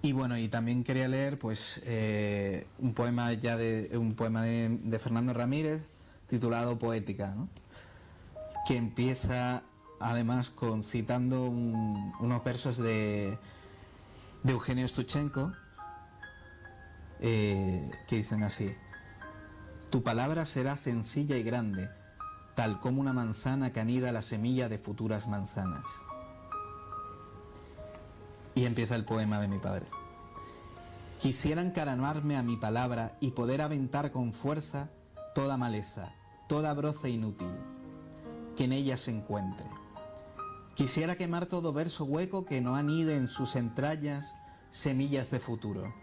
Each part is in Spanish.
Y bueno, y también quería leer pues eh, un poema ya de un poema de, Fernando Ramírez titulado Poética, que empieza además con citando unos versos de, de Eugenio Stuchenko eh, que dicen así: Tu palabra será sencilla y grande, tal como una manzana que anida la semilla de futuras manzanas. Y empieza el poema de mi padre. Quisiera encaranarme a mi palabra y poder aventar con fuerza toda maleza, toda broza inútil que en ella se encuentre. Quisiera quemar todo verso hueco que no anide en sus entrañas semillas de futuro.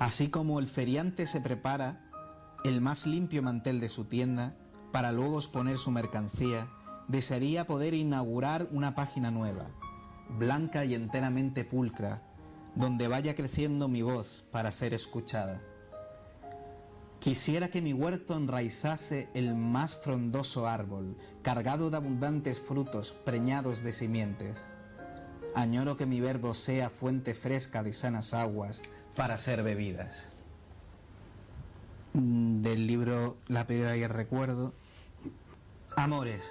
Así como el feriante se prepara el más limpio mantel de su tienda para luego exponer su mercancía, desearía poder inaugurar una página nueva blanca y enteramente pulcra, donde vaya creciendo mi voz para ser escuchada. Quisiera que mi huerto enraizase el más frondoso árbol, cargado de abundantes frutos preñados de simientes. Añoro que mi verbo sea fuente fresca de sanas aguas para ser bebidas. Del libro La piedra y el recuerdo. Amores.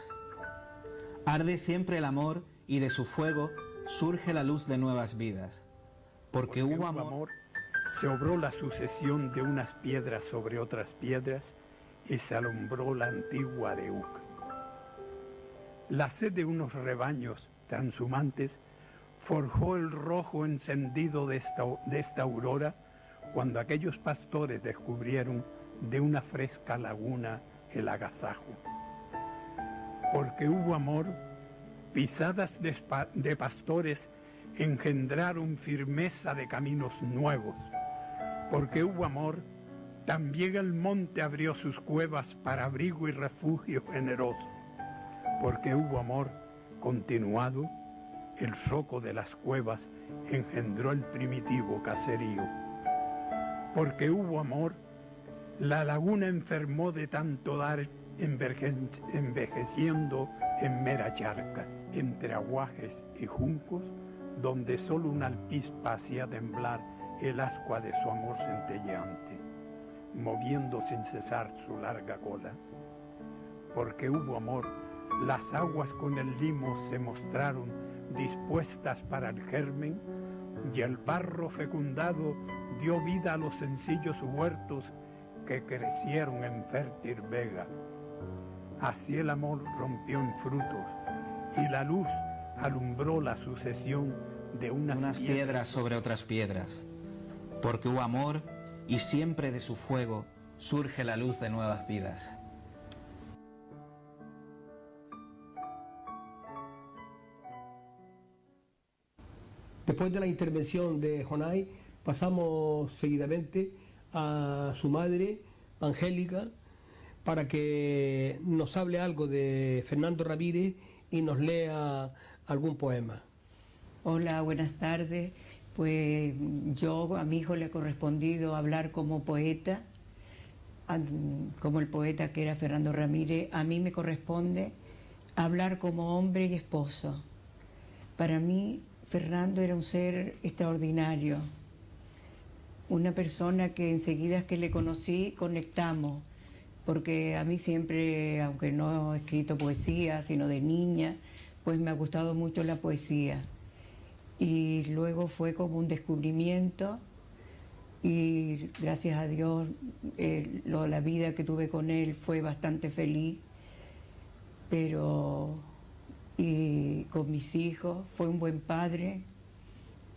Arde siempre el amor y de su fuego surge la luz de nuevas vidas. Porque, hubo amor, se obró la sucesión de unas piedras sobre otras piedras y se alumbró la antigua Areuc. La sed de unos rebaños transhumantes forjó el rojo encendido de esta, de esta aurora cuando aquellos pastores descubrieron de una fresca laguna el agasajo. Porque hubo amor, pisadas de, pastores engendraron firmeza de caminos nuevos. Porque hubo amor, también el monte abrió sus cuevas para abrigo y refugio generoso. Porque hubo amor continuado, el soco de las cuevas engendró el primitivo caserío. Porque hubo amor, la laguna enfermó de tanto dar envejeciendo en mera charca entre aguajes y juncos, donde solo una alpispa hacía temblar el ascua de su amor centelleante, moviendo sin cesar su larga cola. Porque hubo amor, las aguas con el limo se mostraron dispuestas para el germen, y el barro fecundado dio vida a los sencillos huertos que crecieron en fértil vega. Así el amor rompió en frutos y la luz alumbró la sucesión de unas, piedras. sobre otras piedras, porque hubo amor y siempre de su fuego surge la luz de nuevas vidas. Después de la intervención de Jonay, pasamos seguidamente a su madre, Angélica, para que nos hable algo de Fernando Ramírez y nos lea algún poema. Hola, buenas tardes. Pues yo a mi hijo le ha correspondido hablar como poeta, como el poeta que era Fernando Ramírez. A mí me corresponde hablar como hombre y esposo. Para mí, Fernando era un ser extraordinario, una persona que enseguida que le conocí conectamos porque a mí siempre, aunque no he escrito poesía, sino de niña, pues me ha gustado mucho la poesía. Y luego fue como un descubrimiento y gracias a Dios la vida que tuve con él fue bastante feliz, pero y con mis hijos fue un buen padre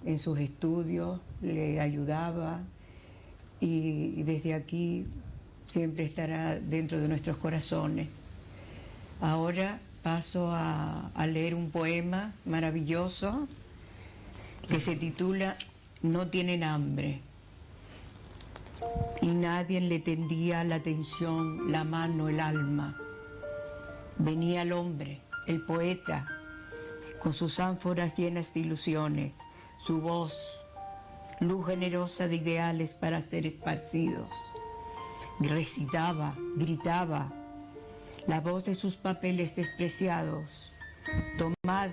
en sus estudios, le ayudaba y desde aquí siempre estará dentro de nuestros corazones. Ahora paso a, leer un poema maravilloso que se titula No tienen hambre. Y nadie le tendía la atención, la mano, el alma. Venía el hombre, el poeta, con sus ánforas llenas de ilusiones, su voz, luz generosa de ideales para ser esparcidos recitaba, gritaba, la voz de sus papeles despreciados. Tomad,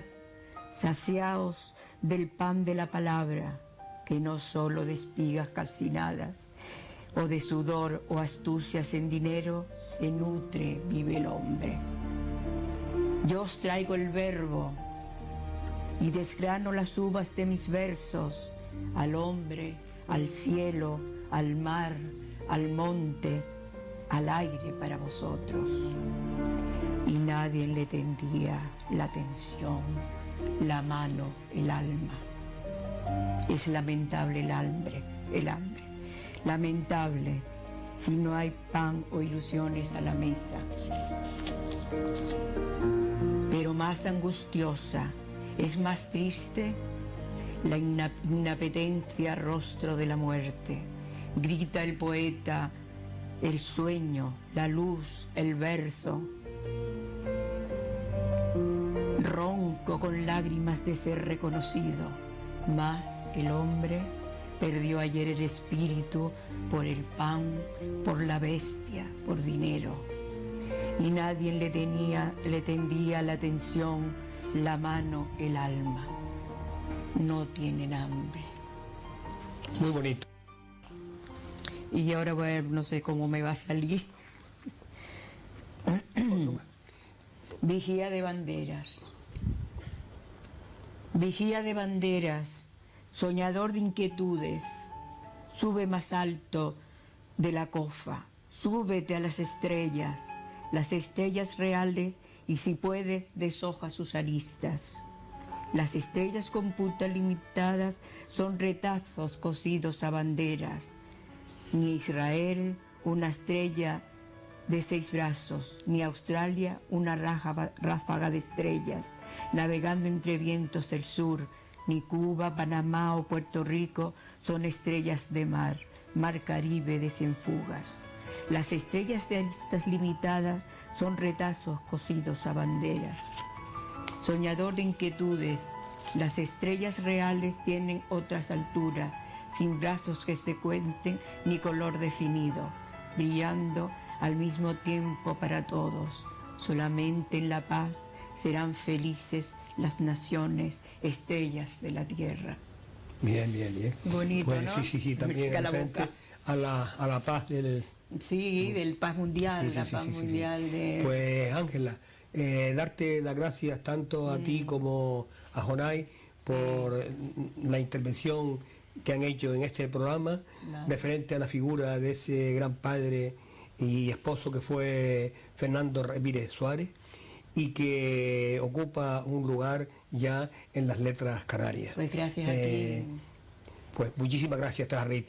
saciaos del pan de la palabra, que no solo de espigas calcinadas, o de sudor o astucias en dinero, se nutre, vive el hombre. Yo os traigo el verbo y desgrano las uvas de mis versos al hombre, al cielo, al mar, al monte, al aire para vosotros. Y nadie le tendía la atención, la mano, el alma. Es lamentable el hambre, el hambre. Lamentable si no hay pan o ilusiones a la mesa. Pero más angustiosa, es más triste la inapetencia rostro de la muerte. Grita el poeta, el sueño, la luz, el verso. Ronco con lágrimas de ser reconocido, mas el hombre perdió ayer el espíritu por el pan, por la bestia, por dinero. Y nadie le, tenía, le tendía la atención, la mano, el alma. No tienen hambre. Muy bonito. Y ahora voy a ver, no sé cómo me va a salir. Vigía de banderas. Vigía de banderas, soñador de inquietudes, sube más alto de la cofa, súbete a las estrellas, las estrellas reales y si puede deshoja sus aristas. Las estrellas con puntas limitadas son retazos cosidos a banderas. Ni Israel una estrella de seis brazos, ni Australia una ráfaga de estrellas, navegando entre vientos del sur, ni Cuba, Panamá o Puerto Rico son estrellas de mar, mar Caribe de cien fugas. Las estrellas de estas limitadas son retazos cosidos a banderas. Soñador de inquietudes, las estrellas reales tienen otras alturas, sin brazos que se cuenten ni color definido, brillando al mismo tiempo para todos. Solamente en la paz serán felices las naciones, estrellas de la tierra. Bien, bien, bien. Bonito, Pues ¿no? sí, sí, sí, también la boca. a la, a la paz del... Sí, del paz mundial, Sí, sí, la paz sí, mundial de... Pues Ángela, eh, darte las gracias tanto a Mm. ti como a Jonay por la intervención que han hecho en este programa Nada. referente a la figura de ese gran padre y esposo que fue Fernando Ramírez Suárez y que ocupa un lugar ya en las letras canarias. Pues gracias a Eh, ti. Pues muchísimas gracias, las